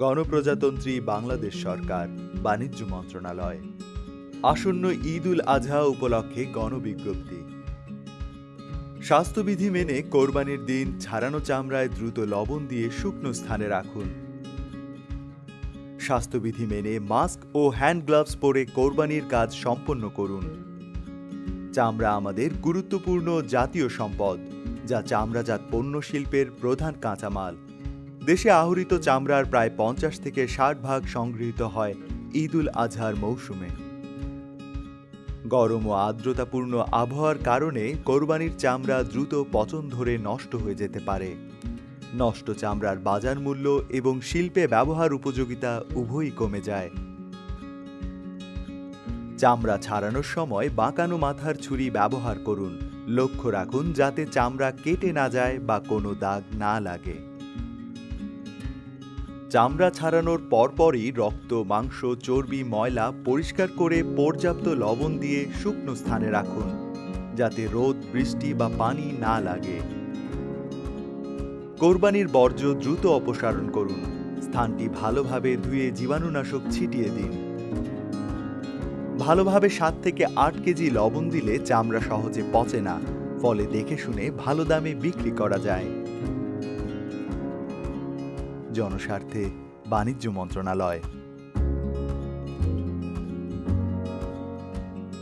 গণপ্রজাতন্ত্রী বাংলাদেশ সরকার, বাণিজ্য মন্ত্রণালয়। আসন্ন ঈদ উল আজহা উপলক্ষে গণবিজ্ঞপ্তি। স্বাস্থ্যবিধি মেনে কোরবানির দিন ছাড়ানো চামড়ায় দ্রুত লবণ দিয়ে শুকনো স্থানে রাখুন। স্বাস্থ্যবিধি মেনে মাস্ক ও হ্যান্ড গ্লাভস পরে কোরবানির কাজ সম্পন্ন করুন। চামড়া আমাদের গুরুত্বপূর্ণ জাতীয় সম্পদ, যা চামড়াজাত পণ্য শিল্পের প্রধান কাঁচামাল। দেশে আহরিত চামড়ার প্রায় পঞ্চাশ থেকে ষাট ভাগ সংগৃহীত হয় ঈদ উল আজহার মৌসুমে। গরম ও আর্দ্রতাপূর্ণ আবহাওয়ার কারণে কোরবানির চামড়া দ্রুত পচন ধরে নষ্ট হয়ে যেতে পারে। নষ্ট চামড়ার বাজার মূল্য এবং শিল্পে ব্যবহার উপযোগিতা উভয়ই কমে যায়। চামড়া ছাড়ানোর সময় বাঁকানো মাথার ছুরি ব্যবহার করুন। লক্ষ্য রাখুন যাতে চামড়া কেটে না যায় বা কোনো দাগ না লাগে। চামড়া ছাড়ানোর পরপরই রক্ত, মাংস, চর্বি, ময়লা পরিষ্কার করে পর্যাপ্ত লবণ দিয়ে শুকনো স্থানে রাখুন, যাতে রোদ, বৃষ্টি বা পানি না লাগে। কোরবানির বর্জ্য দ্রুত অপসারণ করুন, স্থানটি ভালোভাবে ধুয়ে জীবাণুনাশক ছিটিয়ে দিন। ভালোভাবে সাত থেকে আট কেজি লবণ দিলে চামড়া সহজে পচে না, ফলে দেখে শুনে ভালো দামে বিক্রি করা যায়। জনস্বার্থে বাণিজ্য মন্ত্রণালয়।